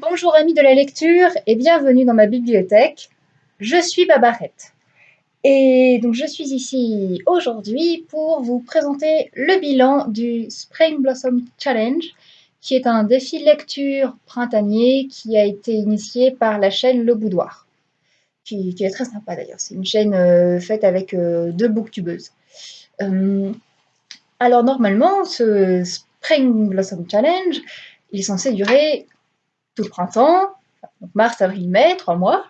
Bonjour amis de la lecture et bienvenue dans ma bibliothèque. Je suis Babarette. Et donc je suis ici aujourd'hui pour vous présenter le bilan du Spring Blossom Challenge, qui est un défi lecture printanier qui a été initié par la chaîne Le Boudoir, qui, est très sympa d'ailleurs. C'est une chaîne euh, faite avec euh, deux booktubeuses. Euh, alors normalement, ce Spring Blossom Challenge, il est censé durer tout le printemps, donc mars, avril, mai, trois mois.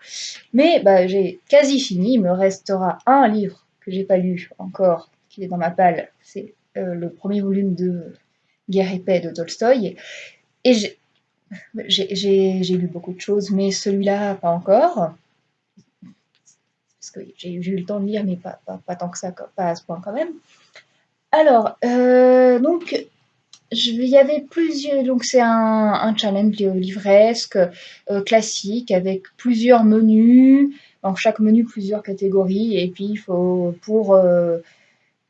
Mais bah, j'ai quasi fini, il me restera un livre que j'ai pas lu encore, qui est dans ma palle, c'est euh, le premier volume de Guerre et paix de Tolstoï. Et j'ai lu beaucoup de choses, mais celui-là, pas encore. Parce que j'ai eu le temps de lire, mais pas, pas, tant que ça, pas à ce point quand même. Alors, euh, donc, il y avait plusieurs, donc c'est un, challenge livresque euh, classique avec plusieurs menus, dans chaque menu plusieurs catégories, et puis il faut pour euh,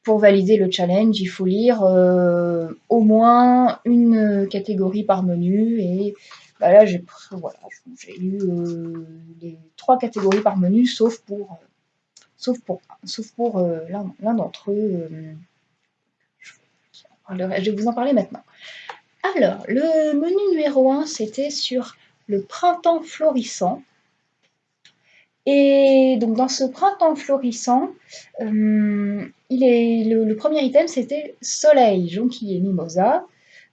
pour valider le challenge, il faut lire euh, au moins une catégorie par menu, et bah là j'ai voilà, lu les trois catégories par menu, sauf pour sauf pour sauf pour l'un d'entre eux je vais vous en parler maintenant. Alors, le menu numéro 1, c'était sur le printemps florissant. Et donc dans ce printemps florissant, euh, le, premier item c'était Soleil, jonquille mimosa.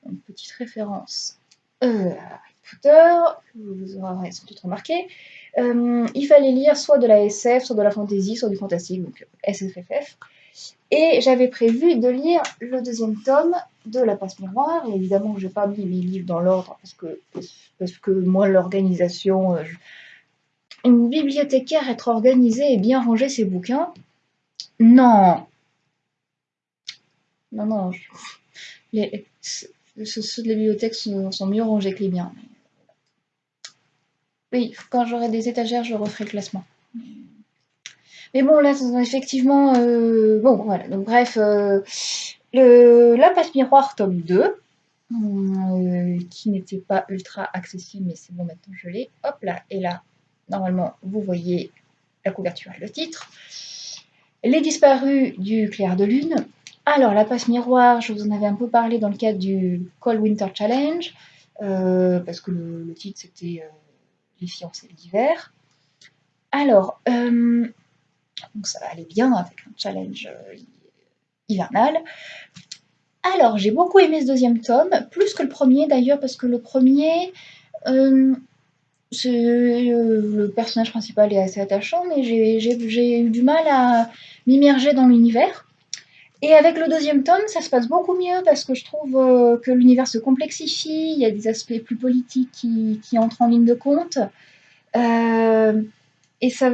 Une petite référence euh, à Harry Potter, vous aurez sans doute remarqué. Euh, il fallait lire soit de la SF, soit de la fantasy, soit du fantastique, donc SFFF. Et j'avais prévu de lire le deuxième tome de La Passe Miroir. Évidemment, je n'ai pas mis mes livres dans l'ordre parce que, parce que moi, l'organisation. Euh, une bibliothécaire, être organisée et bien ranger ses bouquins. Non. Non, non. Les, ceux de la bibliothèque sont, mieux rangés que les miens. Oui, quand j'aurai des étagères, je referai le classement. Mais bon, là, effectivement, euh, bon, voilà. Donc, bref, euh, la passe miroir tome 2, euh, qui n'était pas ultra accessible, mais c'est bon, maintenant je l'ai. Hop là, et là, normalement, vous voyez la couverture et le titre. Les disparus du clair de lune. Alors, la passe miroir, je vous en avais un peu parlé dans le cadre du Cold Winter Challenge, parce que le, titre c'était Les fiancés d'hiver. Alors, donc ça va aller bien avec un challenge euh, hivernal. Alors, j'ai beaucoup aimé ce deuxième tome, plus que le premier d'ailleurs, parce que le premier, euh, euh, le personnage principal est assez attachant, mais j'ai eu du mal à m'immerger dans l'univers. Et avec le deuxième tome, ça se passe beaucoup mieux parce que je trouve que l'univers se complexifie, il y a des aspects plus politiques qui, qui entrent en ligne de compte. et ça,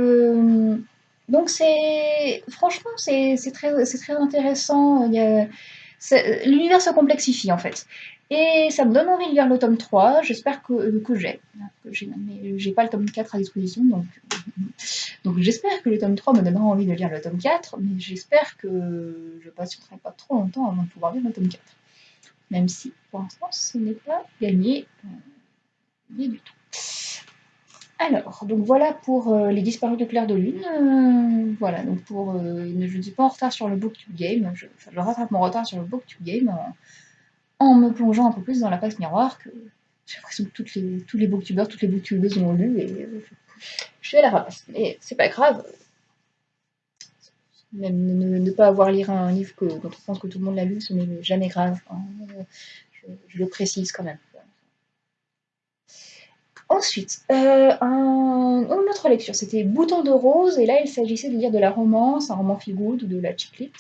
donc c'est franchement c'est très, très intéressant. L'univers se complexifie en fait. Et ça me donne envie de lire le tome 3, j'espère que, que j'ai. J'ai pas le tome 4 à disposition, donc, donc j'espère que le tome 3 me donnera envie de lire le tome 4, mais j'espère que je patienterai pas trop longtemps avant de pouvoir lire le tome 4. Même si pour l'instant ce n'est pas gagné, euh, du tout. Alors, donc voilà pour euh, les disparus de clair de lune. Euh, voilà, donc pour. Euh, je ne suis pas en retard sur le booktube game. Je, rattrape mon retard sur le booktube game en, me plongeant un peu plus dans la passe miroir que j'ai l'impression que les, tous les booktubers, toutes les booktubeuses ont lu et je suis à la ramasse. Mais c'est pas grave. Même ne, pas avoir lire un livre que, dont on pense que tout le monde l'a lu, ce n'est jamais grave. Hein. je le précise quand même. Ensuite, euh, une autre lecture, c'était Bouton de rose, et là il s'agissait de lire de la romance, un roman feel good ou de la chiclite.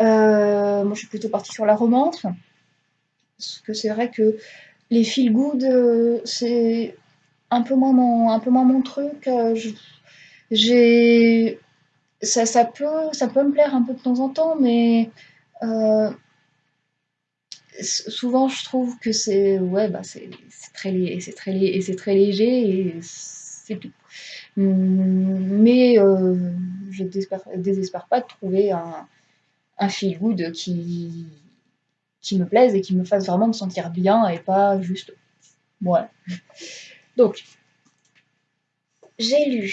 Euh, moi je suis plutôt partie sur la romance, parce que c'est vrai que les feel good, euh, c'est un peu moins mon, un peu moins mon truc. j'ai, ça, ça, peut, ça peut me plaire un peu de temps en temps, mais souvent je trouve que c'est ouais bah c'est très c'est très et c'est très léger et c'est tout. Mais euh, je désespère, désespère pas de trouver un, un feel good qui qui me plaise et qui me fasse vraiment me sentir bien et pas juste voilà. Donc, j'ai lu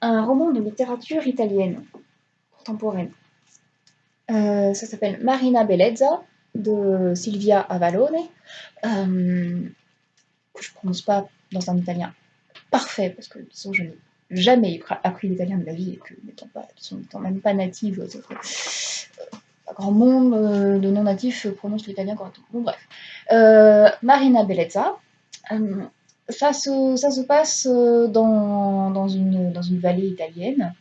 un roman de littérature italienne contemporaine. Euh, ça s'appelle Marina Bellezza de Silvia Avalone, euh, que je ne prononce pas dans un italien parfait, parce que disons, je n'ai jamais appris l'italien de ma vie, et que n'étant pas, même pas native, euh, pas grand monde euh, de non-natifs prononce l'italien correctement. Bon, bref. Euh, Marina Bellezza, ça, se, ça se passe dans, dans, une, dans une vallée italienne.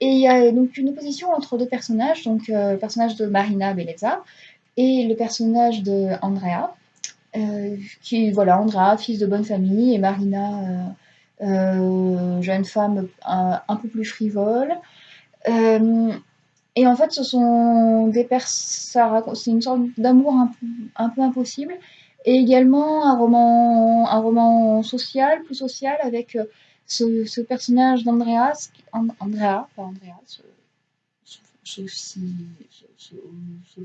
Et il y a donc une opposition entre deux personnages, donc le personnage de Marina Bellezza et le personnage de Andrea. qui, voilà, Andrea, fils de bonne famille, et Marina, euh, jeune femme un, peu plus frivole. Euh, et en fait, ce sont des c'est une sorte d'amour un, peu impossible, et également un roman, un roman social, plus social, avec euh, ce, personnage d'Andreas, Andrea, pas Andreas, sauf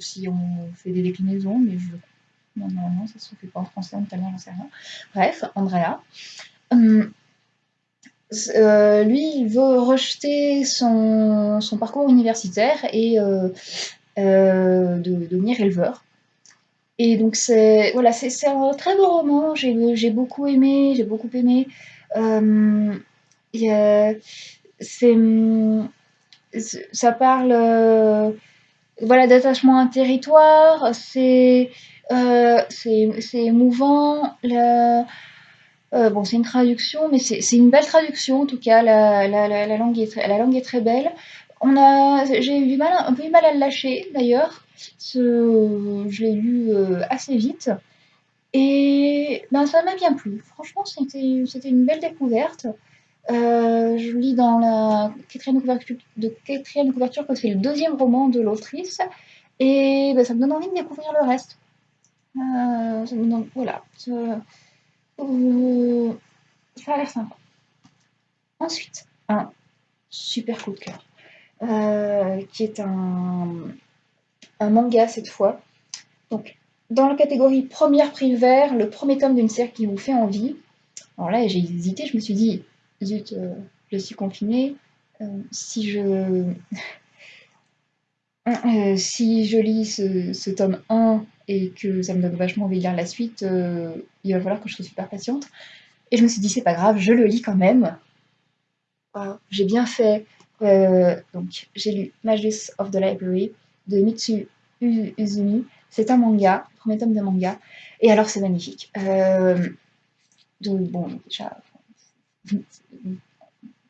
si, on fait des déclinaisons, mais je, non, non, non, ça se fait pas en français, en italien, j'en sais rien. Bref, Andrea. Hum, euh, lui, il veut rejeter son, parcours universitaire et euh, euh, de, devenir éleveur. Et donc c'est voilà, un très beau roman. J'ai beaucoup aimé, j'ai beaucoup aimé. Ça parle voilà d'attachement à un territoire. C'est c'est émouvant. Euh, bon, c'est une traduction, mais c'est une belle traduction en tout cas. La, langue, est très, la langue est très belle. On a, j'ai eu mal, un peu du mal à le lâcher d'ailleurs. Je l'ai lu euh, assez vite. Et ben, ça m'a bien plu. Franchement, c'était une belle découverte. Euh, je lis dans la quatrième couverture, de quatrième couverture que c'est le deuxième roman de l'autrice. Et ben, ça me donne envie de découvrir le reste. ça me donne, voilà. Euh, ça a l'air sympa. Ensuite, un super coup de cœur, euh, qui est un, un manga cette fois. Donc, dans la catégorie première prix vert, le premier tome d'une série qui vous fait envie. Alors là, j'ai hésité, je me suis dit, zut, euh, je suis confinée. si je. si je lis ce, ce, tome 1 et que ça me donne vachement envie de lire la suite, euh, il va falloir que je sois super patiente. Et je me suis dit, c'est pas grave, je le lis quand même. J'ai bien fait. Euh, donc, j'ai lu Magus of the Library de Mitsu Uzumi. C'est un manga, premier tome de manga. Et alors, c'est magnifique. Euh, donc, bon, déjà,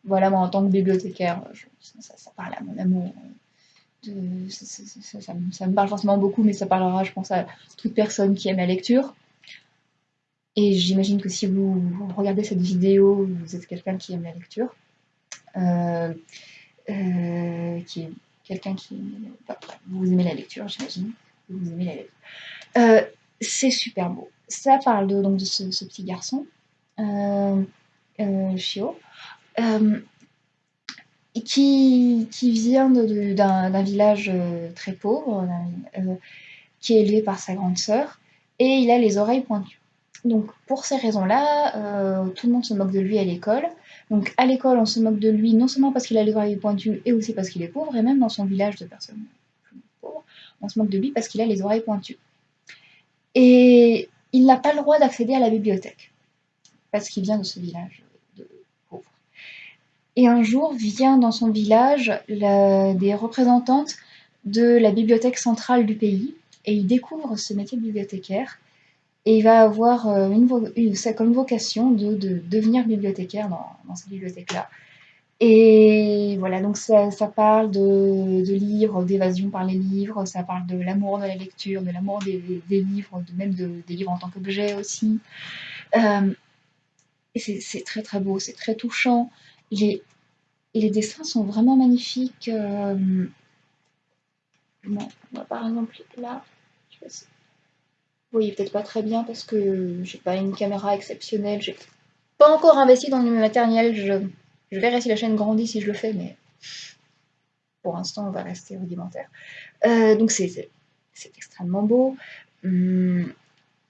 voilà, moi, en tant que bibliothécaire, ça, parle à mon amour ça, me parle forcément beaucoup, mais ça parlera, je pense, à toute personne qui aime la lecture. Et j'imagine que si vous regardez cette vidéo, vous êtes quelqu'un qui aime la lecture, euh, euh, qui est quelqu'un qui... vous aimez la lecture, j'imagine. Vous aimez la lecture. Euh, c'est super beau. Ça parle de, donc, de ce, petit garçon, Shio, qui, qui vient d'un village euh, très pauvre, euh, qui est élevé par sa grande sœur, et il a les oreilles pointues. Donc pour ces raisons-là, euh, tout le monde se moque de lui à l'école. Donc à l'école, on se moque de lui non seulement parce qu'il a les oreilles pointues, et aussi parce qu'il est pauvre, et même dans son village de personnes on se moque de lui parce qu'il a les oreilles pointues. Et il n'a pas le droit d'accéder à la bibliothèque, parce qu'il vient de ce village. Et un jour vient dans son village des représentantes de la bibliothèque centrale du pays et il découvre ce métier de bibliothécaire et il va avoir euh, une, comme vocation de, devenir bibliothécaire dans, cette bibliothèque-là. Et voilà, donc ça, parle de, livres, d'évasion par les livres, ça parle de l'amour de la lecture, de l'amour des, livres, de même des livres en tant qu'objet aussi. Euh, c'est très très beau, c'est très touchant. Les, les dessins sont vraiment magnifiques. Euh, par exemple, là, je sais vous voyez peut-être pas très bien parce que j'ai pas une caméra exceptionnelle. J'ai pas encore investi dans le matériel. Je, je verrai si la chaîne grandit si je le fais, mais pour l'instant, on va rester rudimentaire. Euh, donc, c'est extrêmement beau. Hum,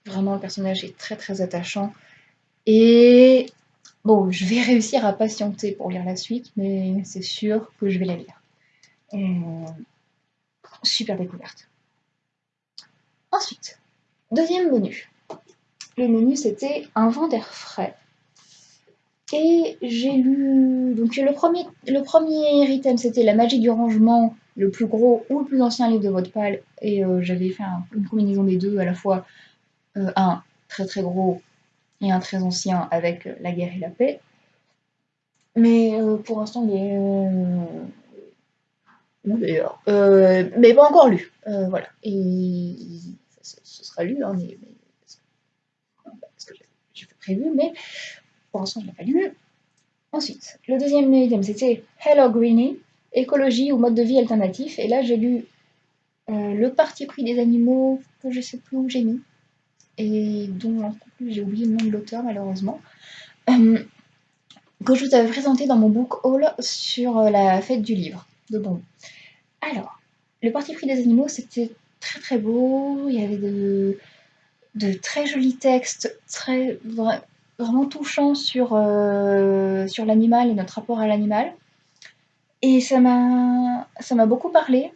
vraiment, le personnage est très très attachant. Et bon, je vais réussir à patienter pour lire la suite, mais c'est sûr que je vais la lire. super découverte. Ensuite, deuxième menu. Le menu, c'était Un vent d'air frais. Et j'ai lu. Donc, le premier, le premier item, c'était La magie du rangement, le plus gros ou le plus ancien livre de votre pal. Et euh, j'avais fait une combinaison des deux, à la fois euh, un très très gros et un très ancien avec euh, La guerre et la paix. Mais pour l'instant, il est. d'ailleurs. mais pas encore lu. voilà. Et ce sera lu, hein, mais, parce que j'ai prévu, mais pour l'instant, je l'ai pas lu. Ensuite, le deuxième item, c'était Hello Greenie, écologie ou mode de vie alternatif. Et là, j'ai lu euh, Le parti pris des animaux, que je ne sais plus où j'ai mis, et dont j'ai oublié le nom de l'auteur, malheureusement, euh, que je vous avais présenté dans mon book haul sur euh, la fête du livre de bon. Alors, Le parti pris des animaux, c'était très très beau. Il y avait de, de très jolis textes, très vraiment touchant sur, euh, sur l'animal et notre rapport à l'animal. Et ça m'a, beaucoup parlé.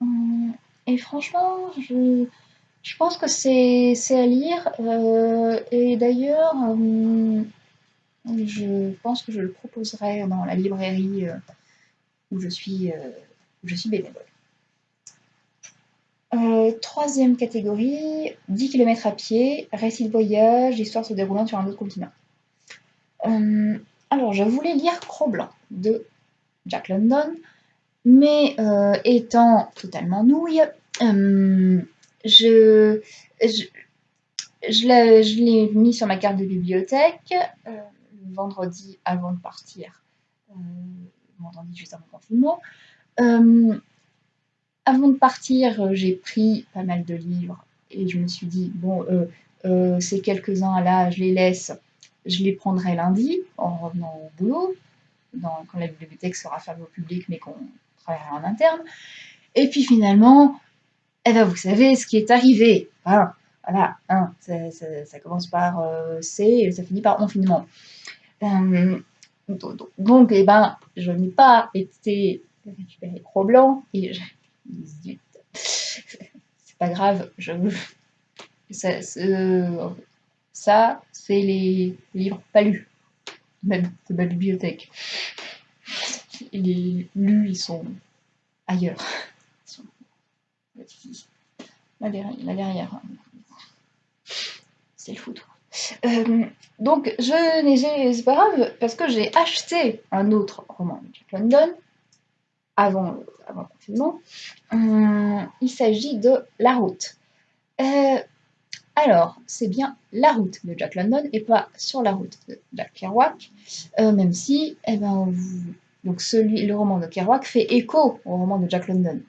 Hum, et franchement, je, pense que c'est, c'est à lire. Euh, et d'ailleurs, hum, je pense que je le proposerai dans la librairie euh, où je suis, où je suis bénévole. Euh, troisième catégorie, 10 km à pied, récit de voyage, histoire se déroulant sur un autre continent. Euh, alors, je voulais lire Cro-Blanc de Jack London, mais euh, étant totalement nouille, je, l'ai mis sur ma carte de bibliothèque vendredi avant de partir, vendredi juste avant le confinement. Avant de partir, euh, j'ai pris pas mal de livres et je me suis dit, bon, euh, euh, ces quelques-uns là, je les laisse, je les prendrai lundi en revenant au boulot, quand la bibliothèque sera fermée au public mais qu'on travaillera en interne. Et puis finalement, eh ben, vous savez ce qui est arrivé. Voilà, ça, commence par C et ça finit par confinement. donc, eh ben, je n'ai pas été récupérer trop blanc et c'est pas grave, je... ça, c'est les livres pas lus, même de ma bibliothèque. Les lus, ils sont ailleurs. Là derrière, c'est le foutre. Euh, donc, je n'ai, c'est pas grave, parce que j'ai acheté un autre roman de Jack London, avant, le confinement. Euh, il s'agit de La Route. Euh, alors, c'est bien La Route de Jack London et pas Sur la route de Jack Kerouac, euh, même si eh ben, donc celui, le roman de Kerouac fait écho au roman de Jack London.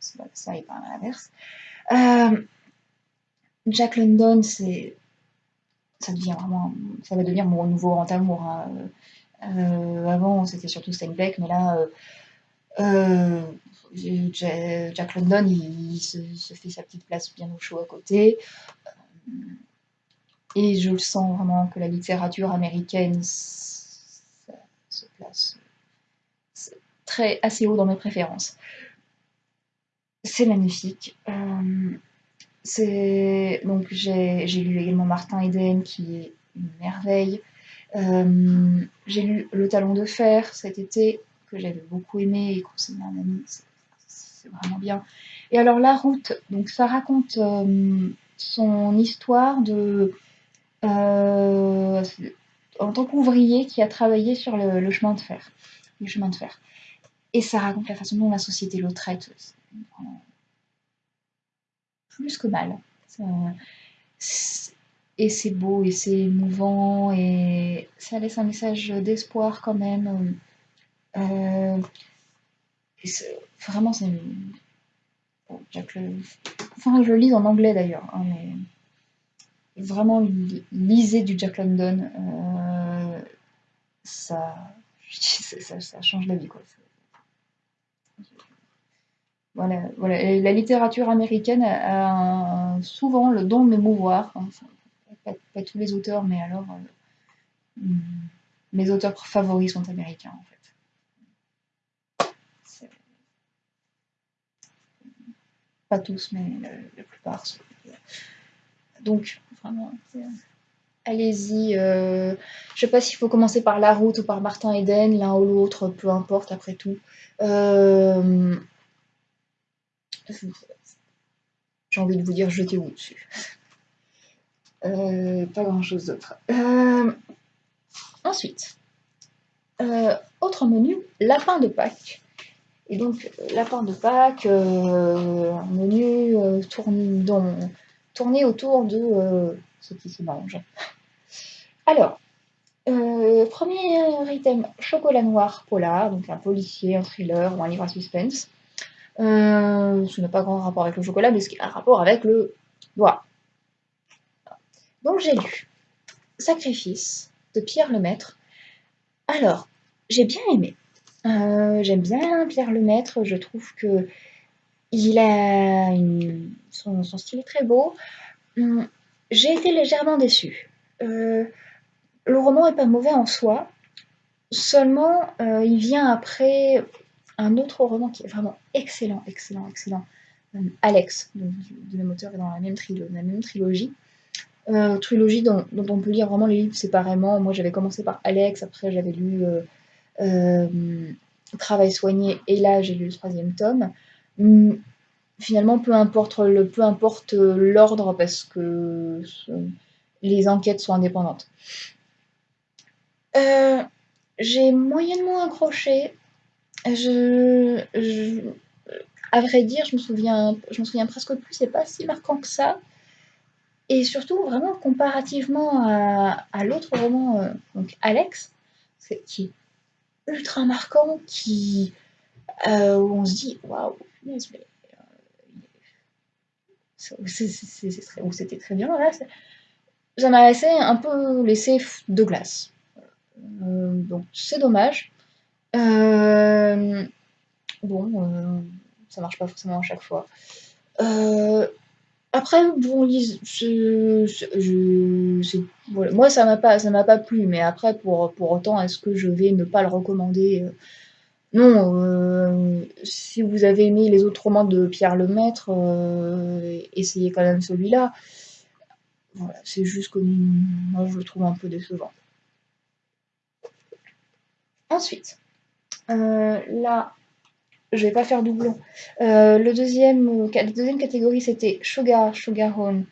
Ça, est pas à l'inverse. Jack London, c'est ça devient vraiment, ça va devenir mon nouveau grand amour. Hein. avant, c'était surtout Steinbeck, mais là, Jack London, il, se, fait sa petite place bien au chaud à côté. Euh, et je le sens vraiment que la littérature américaine se place très assez haut dans mes préférences. C'est magnifique. Euh, donc j'ai lu également Martin Eden qui est une merveille. j'ai lu Le Talon de Fer cet été que j'avais beaucoup aimé et conseillé à un ami. C'est vraiment bien. Et alors la route, donc ça raconte euh, son histoire de euh, en tant qu'ouvrier qui a travaillé sur le, chemin de fer, le chemin de fer. Et ça raconte la façon dont la société le traite. Plus que mal. et c'est beau et c'est émouvant et ça laisse un message d'espoir quand même euh, vraiment, c'est. Le... Enfin, je le lis en anglais d'ailleurs, hein, mais vraiment lisez du Jack London. Euh, ça... ça, change la vie, quoi. Voilà, voilà. la littérature américaine a, souvent le don de m'émouvoir. Hein. pas, tous les auteurs, mais alors, mes auteurs favoris sont américains en fait. Tous, mais la, plupart. Donc, vraiment, allez-y. Euh, je sais pas s'il faut commencer par La Route ou par Martin Eden, l'un ou l'autre, peu importe après tout. Euh, j'ai envie de vous dire jetez-vous dessus. Euh, pas grand chose d'autre. ensuite, autre menu, lapin de Pâques. Et donc, lapin de Pâques, un menu tourné autour de ce qui se mange. Alors, euh, premier item, chocolat noir polar, donc un policier, un thriller ou un livre à suspense. Euh, ce n'a pas grand rapport avec le chocolat, mais ce qui a un rapport avec le noir. Donc j'ai lu Sacrifice de Pierre Lemaître. Alors, j'ai bien aimé. Euh, j'aime bien Pierre Lemaître, je trouve que il a son, style est très beau. Hum, j'ai été légèrement déçue. Euh, le roman n'est pas mauvais en soi, seulement euh, il vient après un autre roman qui est vraiment excellent, excellent, excellent. Euh, Alex, de même auteur, est dans la même trilogie. trilogie dont, on peut lire vraiment les livres séparément. Moi j'avais commencé par Alex, après j'avais lu Travail soigné, et là j'ai lu le troisième tome. Hum, finalement, peu importe le, peu importe l'ordre, parce que les enquêtes sont indépendantes. Euh, j'ai moyennement accroché. À vrai dire, je me souviens, je me souviens presque plus. C'est pas si marquant que ça. Et surtout, vraiment comparativement à, l'autre roman, euh, donc Alex, qui est ultra marquant, qui euh, où on se dit waouh, mais c'était très bien. Là, ça m'a laissé un peu laissé de glace. Euh, donc c'est dommage. Euh, bon, euh, ça marche pas forcément à chaque fois. Après, bon, moi ça m'a pas, ça m'a pas plu, mais après pour, pour autant, est-ce que je vais ne pas le recommander non, si vous avez aimé les autres romans de Pierre Lemaître, essayez quand même celui-là. Voilà, c'est juste que moi je le trouve un peu décevant. Ensuite, euh, là, je vais pas faire doublon. Euh, deuxième, la deuxième catégorie, c'était Sugar, Sugar Home.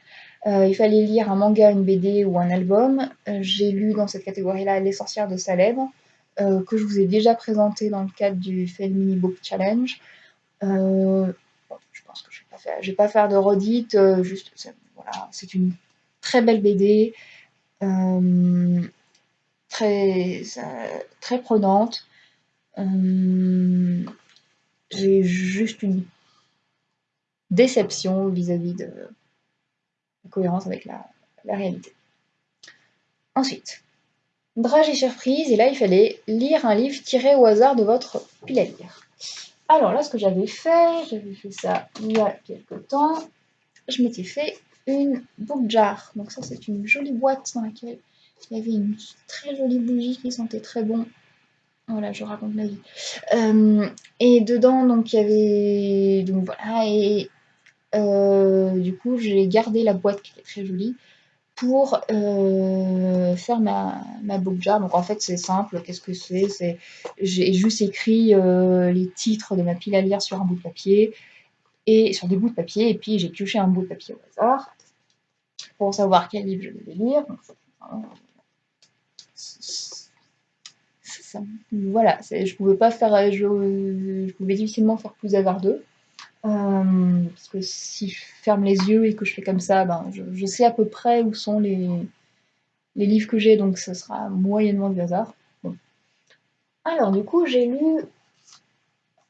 Euh, il fallait lire un manga, une BD ou un album. J'ai lu dans cette catégorie-là Les sorcières de Salem, que je vous ai déjà présenté dans le cadre du Mini Book Challenge. je pense que je ne vais, pas faire de redite, juste, voilà, c'est une très belle BD très, très prenante. Euh, j'ai juste une déception vis-à-vis de la cohérence avec la, réalité. Ensuite, drage et surprise, et là il fallait lire un livre tiré au hasard de votre pile à lire. Alors là, ce que j'avais fait, j'avais fait ça il y a quelques temps, je m'étais fait une book jar. Donc ça, c'est une jolie boîte dans laquelle il y avait une très jolie bougie qui sentait très bon. Voilà, je raconte ma vie. Euh, et dedans, donc, il y avait... Donc voilà, et euh, du coup, j'ai gardé la boîte qui était très jolie pour euh, faire ma, ma book jar. Donc en fait, c'est simple. Qu'est-ce que c'est? J'ai juste écrit les titres de ma pile à lire sur un bout de papier et sur des bouts de papier, et puis j'ai pioché un bout de papier au hasard pour savoir quel livre je devais lire. Voilà, je pouvais pas faire, je, pouvais difficilement faire plus hasardeux. Euh, parce que si je ferme les yeux et que je fais comme ça, ben, je, sais à peu près où sont les, livres que j'ai, donc ce sera moyennement du hasard. Alors du coup, j'ai lu,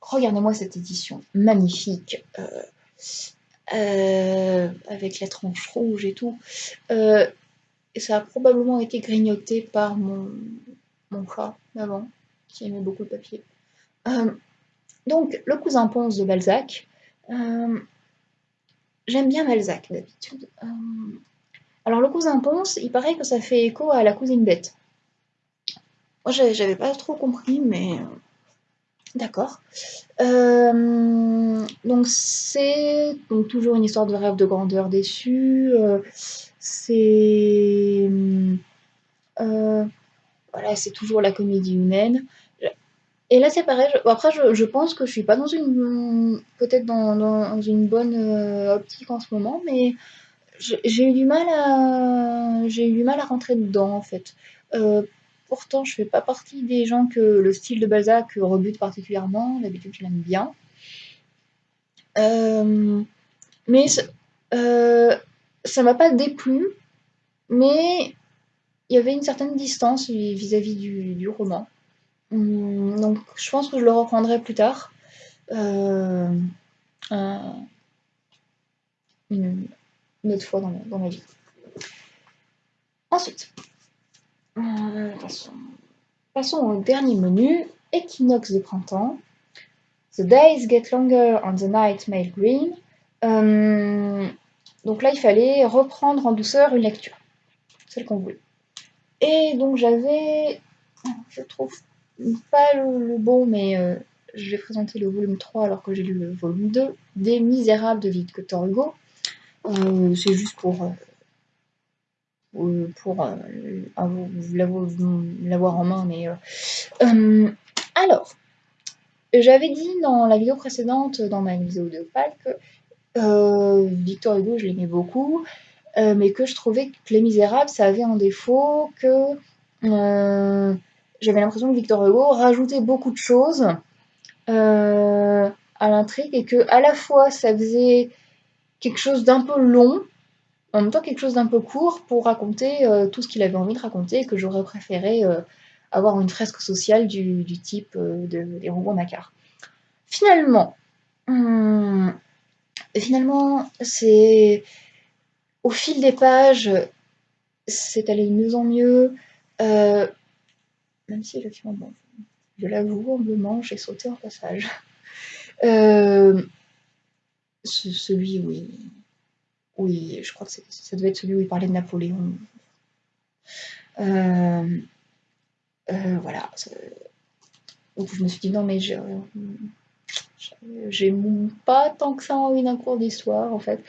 regardez-moi cette édition magnifique, euh, euh, avec la tranche rouge et tout. ça a probablement été grignoté par mon, mon chat d'avant, qui aimait beaucoup le papier. Euh, donc, Le cousin Ponce de Balzac. Euh, j'aime bien Balzac d'habitude. Euh, alors, Le cousin Ponce, il paraît que ça fait écho à La cousine bête. Moi, j'avais pas trop compris, mais d'accord. Donc c'est toujours une histoire de rêve de grandeur déçue. C'est voilà, c'est toujours la comédie humaine. Et là, c'est pareil. Après, je, pense que je suis pas dans une peut-être dans, dans, une bonne optique en ce moment, mais j'ai eu du mal à j'ai eu du mal à rentrer dedans en fait. Euh, pourtant, je fais pas partie des gens que le style de Balzac rebute particulièrement. D'habitude, je l'aime bien. Euh, mais euh, ça m'a pas déplu, mais il y avait une certaine distance vis-à-vis du, roman. Hum, donc, je pense que je le reprendrai plus tard. Euh, une, autre fois dans, ma vie. Ensuite, euh, passons, passons, au dernier menu, équinoxe de printemps. The days get longer and the night made green. Euh, donc là, il fallait reprendre en douceur une lecture, celle qu'on voulait. Et donc j'avais, je trouve pas le, bon, mais euh, je vais présenter le volume 3 alors que j'ai lu le volume 2, des Misérables de Victor Hugo. Euh, c'est juste pour, euh, pour euh, l'avoir en main. Mais, alors, j'avais dit dans la vidéo précédente, dans ma vidéo de Pâques, que Victor Hugo, je l'aimais beaucoup, mais que je trouvais que Les Misérables, ça avait un défaut que j'avais l'impression que Victor Hugo rajoutait beaucoup de choses à l'intrigue et que à la fois ça faisait quelque chose d'un peu long, en même temps quelque chose d'un peu court pour raconter euh, tout ce qu'il avait envie de raconter et que j'aurais préféré euh, avoir une fresque sociale du, type euh, de, des Nakar. Finalement, hum, finalement, c'est au fil des pages, c'est allé de mieux en mieux. même si film, bon, je l'avoue, humblement, j'ai sauté un passage. Euh, celui où il... Je crois que ça devait être celui où il parlait de Napoléon. Euh, euh, voilà. Je me suis dit non mais j'ai pas tant que ça envie d'un cours d'histoire en fait.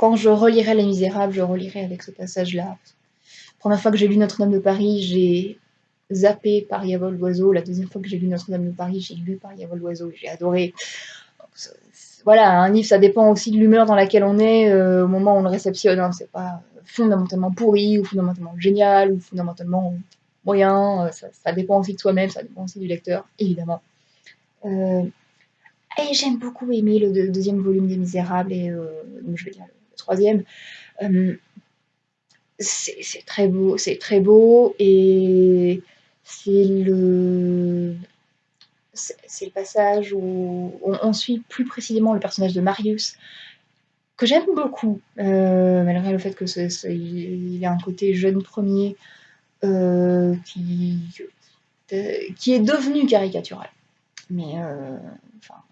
Euh, quand je relirai Les Misérables, je relirai avec ce passage-là. Première fois que j'ai lu Notre-Dame de Paris, j'ai zappé Paris à vol d'oiseau. La deuxième fois que j'ai lu Notre-Dame de Paris, j'ai lu Paris à vol d'oiseau. J'ai adoré voilà, un livre, ça dépend aussi de l'humeur dans laquelle on est euh, au moment où on le réceptionne. Hein. C'est pas fondamentalement pourri ou fondamentalement génial ou fondamentalement moyen. Euh, ça, dépend aussi de soi-même, ça dépend aussi du lecteur, évidemment. Euh, et j'aime beaucoup aimer le, deuxième volume des Misérables et donc je vais troisième. c'est très beau, c'est très beau et c'est le c'est passage où on, suit plus précisément le personnage de Marius, que j'aime beaucoup, euh, malgré le fait que il a un côté jeune premier euh, qui, est devenu caricatural. Mais euh, enfin,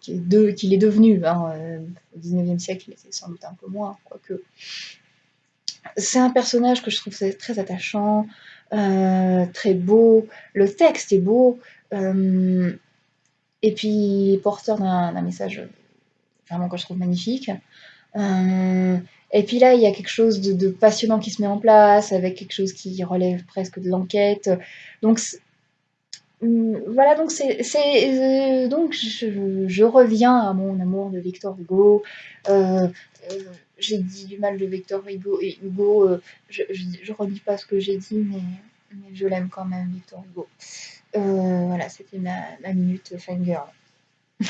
qu'il est, devenu. Hein, au 19e siècle, il était sans doute un peu moins, quoique. C'est un personnage que je trouve très attachant. Euh, très beau, le texte est beau, euh, et puis porteur d'un message vraiment que je trouve magnifique. Euh, et puis là, il y a quelque chose de, passionnant qui se met en place, avec quelque chose qui relève presque de l'enquête. Donc voilà, donc c'est donc je, reviens à mon amour de Victor Hugo. j'ai dit du mal de Victor Hugo et Hugo, je, je, redis pas ce que j'ai dit, mais je l'aime quand même, Victor Hugo. Euh, voilà, c'était ma, minute fangirl.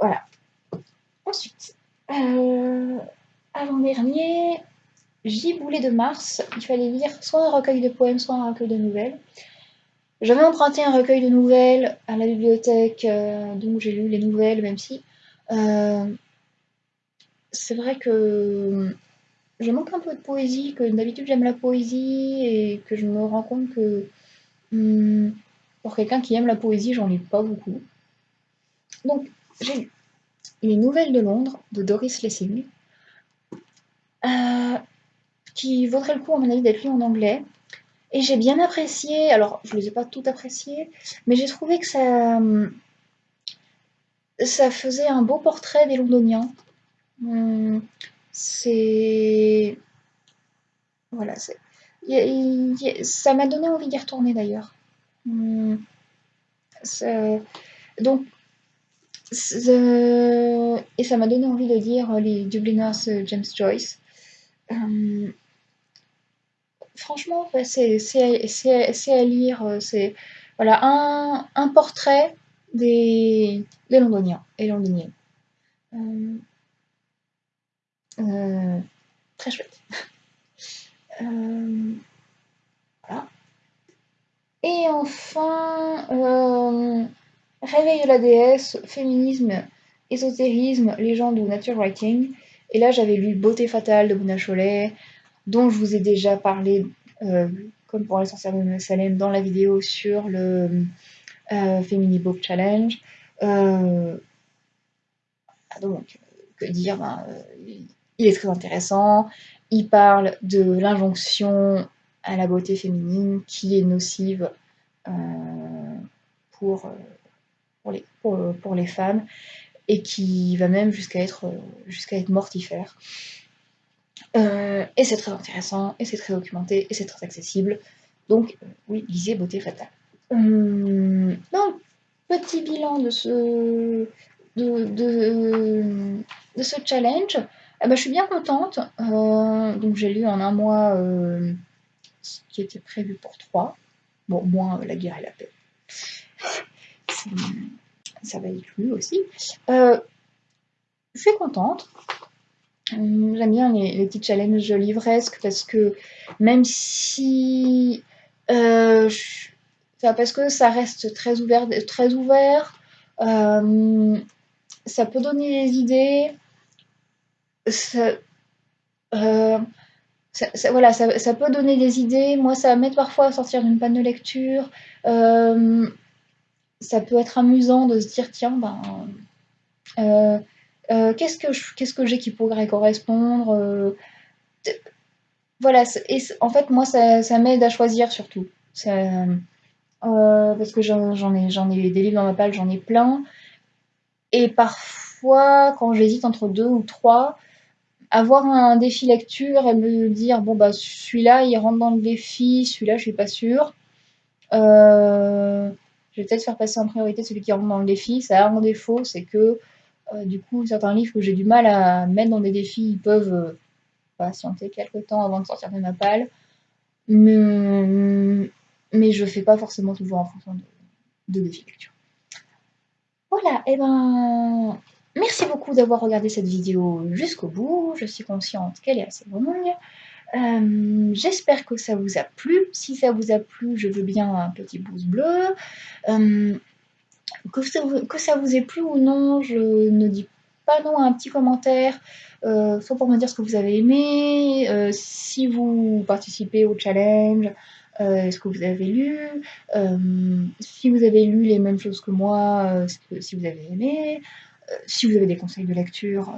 voilà. Ensuite, euh, avant-dernier, Giboulé de Mars. Il fallait lire soit un recueil de poèmes, soit un recueil de nouvelles. J'avais emprunté un recueil de nouvelles à la bibliothèque, euh, donc j'ai lu les nouvelles, même si c'est vrai que je manque un peu de poésie, que d'habitude j'aime la poésie et que je me rends compte que hmm, pour quelqu'un qui aime la poésie, j'en lis pas beaucoup. Donc j'ai lu Les Nouvelles de Londres de Doris Lessing, euh, qui vaudrait le coup, à mon avis, d'être lu en anglais. Et j'ai bien apprécié, alors je ne les ai pas toutes appréciées, mais j'ai trouvé que ça, ça faisait un beau portrait des Londoniens. Hum, c'est. Voilà. Ça m'a donné envie d'y retourner d'ailleurs. Hum, donc, et ça m'a donné envie de lire les Dubliners euh, James Joyce. Franchement, c'est à lire. Euh, c'est voilà un, portrait des, Londoniens et Londoniennes. Euh, euh, très chouette. Et enfin, Réveil de la déesse, féminisme, ésotérisme, légende ou nature writing. Et là, j'avais lu Beauté fatale de Bouna Cholet, dont je vous ai déjà parlé, comme pour les sorcières de Salem, dans la vidéo sur le euh, Book Challenge. Euh, donc, que dire ben, euh, Il est très intéressant. Il parle de l'injonction à la beauté féminine qui est nocive pour, les, femmes et qui va même jusqu'à être mortifère. Et c'est très intéressant, et c'est très documenté, et c'est très accessible. Donc, oui, lisez Beauté fatale. Donc, petit bilan de ce, de, de, ce challenge. Eh ben, je suis bien contente. Euh, donc, j'ai lu en un mois euh, ce qui était prévu pour trois. Bon, moins la guerre et la paix. Ça va être lu aussi. Euh, je suis contente. Hum, j'aime bien les, petits challenges livresques parce que même si je, parce que ça reste très ouvert, très ouvert. Euh, ça peut donner des idées. Euh, voilà, ça, peut donner des idées. Moi, ça m'aide parfois à sortir d'une panne de lecture. Euh, ça peut être amusant de se dire tiens, ben, qu'est-ce que qu'est-ce que j'ai qui pourrait correspondre Voilà, et en fait, moi, ça, ça m'aide à choisir surtout. Euh, parce que j'en ai, ai des livres dans ma palle, j'en ai plein. Et parfois, quand j'hésite entre deux ou trois, avoir un défi lecture et me dire bon bah celui-là il rentre dans le défi, celui-là je suis pas sûre. Euh, je vais peut-être faire passer en priorité celui qui rentre dans le défi. Ça a un défaut, c'est que euh, du coup certains livres que j'ai du mal à mettre dans des défis, ils peuvent patienter quelques temps avant de sortir de ma palle. Mais, mais je fais pas forcément toujours en fonction de, de lecture. Voilà, et eh ben merci beaucoup d'avoir regardé cette vidéo jusqu'au bout. Je suis consciente qu'elle est assez longue. Euh, j'espère que ça vous a plu. Si ça vous a plu, je veux bien un petit pouce bleu. Euh, que, ça vous, ait plu ou non, je ne dis pas non à un petit commentaire, euh, soit pour me dire ce que vous avez aimé, si vous participez au challenge, euh, ce que vous avez lu, euh, si vous avez lu les mêmes choses que moi, euh, si vous avez aimé, si vous avez des conseils de lecture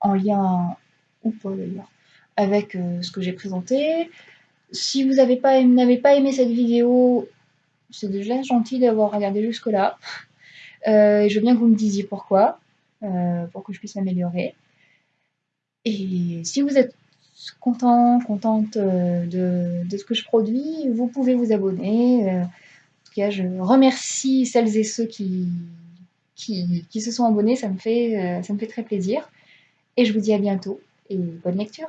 en lien ou pas d'ailleurs avec ce que j'ai présenté. Si vous n'avez pas aimé cette vidéo, c'est déjà gentil d'avoir regardé jusque-là. je veux bien que vous me disiez pourquoi, pour que je puisse m'améliorer. Et si vous êtes content, contente euh, de, ce que je produis, vous pouvez vous abonner. Euh, en tout cas, je remercie celles et ceux qui, se sont abonnés, ça me, fait, euh, ça me fait très plaisir. Et je vous dis à bientôt et bonne lecture